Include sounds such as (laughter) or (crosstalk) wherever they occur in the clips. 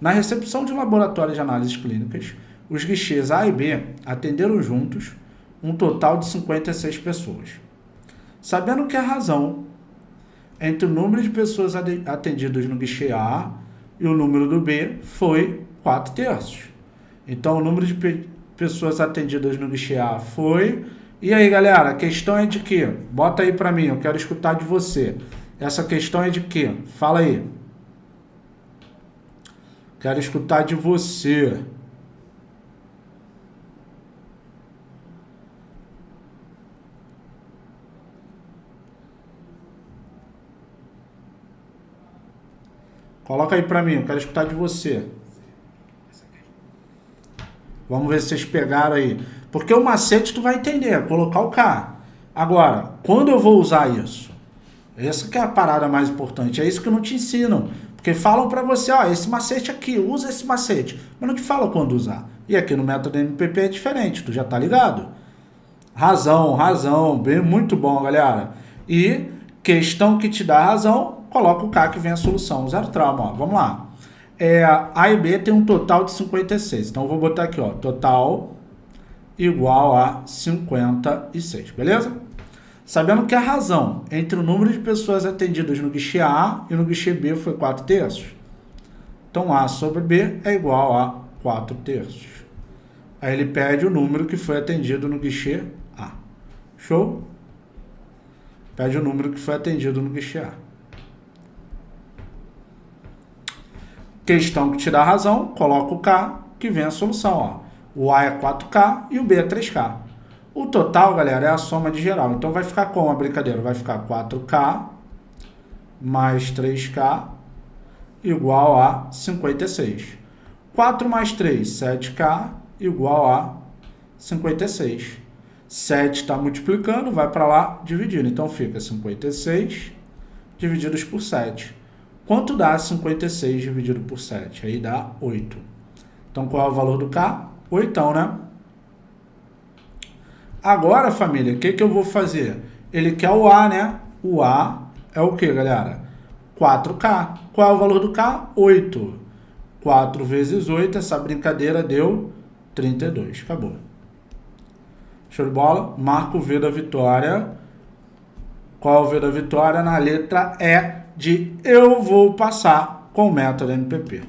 Na recepção de laboratório de análises clínicas, os guichês A e B atenderam juntos um total de 56 pessoas. Sabendo que a razão entre o número de pessoas atendidas no guichê A e o número do B foi 4 terços. Então, o número de pe pessoas atendidas no guichê A foi... E aí, galera, a questão é de quê? Bota aí para mim, eu quero escutar de você. Essa questão é de quê? Fala aí. Quero escutar de você. Coloca aí para mim, eu quero escutar de você. Vamos ver se vocês pegaram aí. Porque o macete tu vai entender, colocar o K. Agora, quando eu vou usar isso? Essa que é a parada mais importante. É isso que não te ensinam. Porque falam para você, ó, esse macete aqui, usa esse macete. Mas não te falam quando usar. E aqui no método MPP é diferente, tu já tá ligado? Razão, razão, bem, muito bom, galera. E questão que te dá razão, coloca o K que vem a solução, zero trauma, ó. Vamos lá. É, a e B tem um total de 56. Então, eu vou botar aqui, ó, total igual a 56, beleza? Sabendo que a razão entre o número de pessoas atendidas no guichê A e no guichê B foi 4 terços. Então, A sobre B é igual a 4 terços. Aí ele pede o número que foi atendido no guichê A. Show? Pede o número que foi atendido no guichê A. Questão que te dá razão, coloca o K, que vem a solução. Ó. O A é 4K e o B é 3K. O total, galera, é a soma de geral. Então vai ficar como a brincadeira? Vai ficar 4K mais 3K igual a 56. 4 mais 3, 7K igual a 56. 7 está multiplicando, vai para lá dividindo. Então fica 56 divididos por 7. Quanto dá 56 dividido por 7? Aí dá 8. Então qual é o valor do K? 8, né? Agora, família, o que, que eu vou fazer? Ele quer o A, né? O A é o que, galera? 4K. Qual é o valor do K? 8. 4 vezes 8, essa brincadeira deu 32. Acabou. Show de bola? Marco o V da vitória. Qual é o V da vitória? Na letra E de eu vou passar com o método MPP.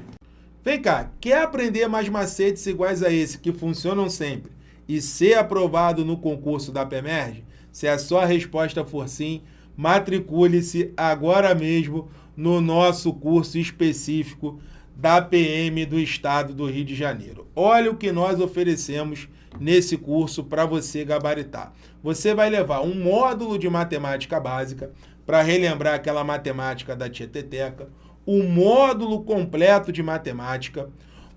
Vem cá, quer aprender mais macetes iguais a esse que funcionam sempre e ser aprovado no concurso da PEMERG? Se a sua resposta for sim, matricule-se agora mesmo no nosso curso específico da PM do Estado do Rio de Janeiro. Olha o que nós oferecemos nesse curso para você gabaritar. Você vai levar um módulo de matemática básica para relembrar aquela matemática da Tieteteca, o módulo completo de matemática,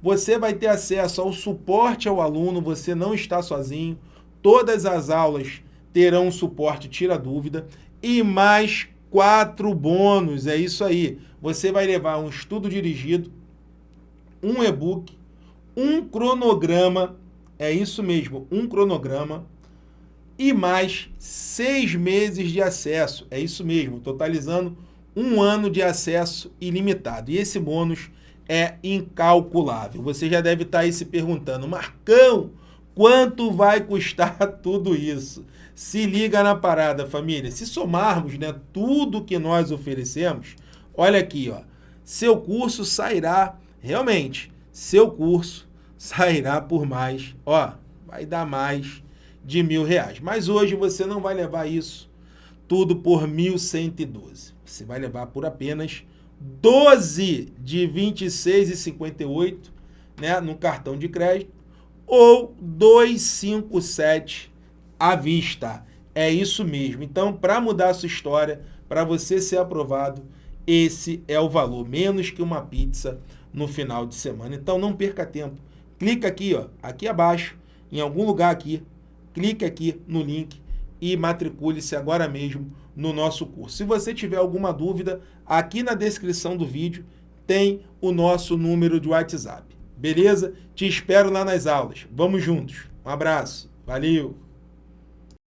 você vai ter acesso ao suporte ao aluno, você não está sozinho, todas as aulas terão suporte tira dúvida e mais quatro bônus, é isso aí. Você vai levar um estudo dirigido, um e-book, um cronograma, é isso mesmo, um cronograma, e mais seis meses de acesso, é isso mesmo, totalizando um ano de acesso ilimitado. E esse bônus é incalculável. Você já deve estar aí se perguntando, Marcão, quanto vai custar (laughs) tudo isso? Se liga na parada, família. Se somarmos né, tudo que nós oferecemos, olha aqui, ó, seu curso sairá, realmente, seu curso (laughs) sairá por mais, ó, vai dar mais de mil reais. Mas hoje você não vai levar isso tudo por 1.112. Você vai levar por apenas 12 de 26,58 né, no cartão de crédito ou 257 à vista. É isso mesmo. Então, para mudar a sua história, para você ser aprovado, esse é o valor, menos que uma pizza no final de semana. Então, não perca tempo. Clica aqui, ó, aqui abaixo, em algum lugar aqui, clique aqui no link e matricule-se agora mesmo no nosso curso. Se você tiver alguma dúvida, aqui na descrição do vídeo tem o nosso número de WhatsApp. Beleza? Te espero lá nas aulas. Vamos juntos. Um abraço. Valeu!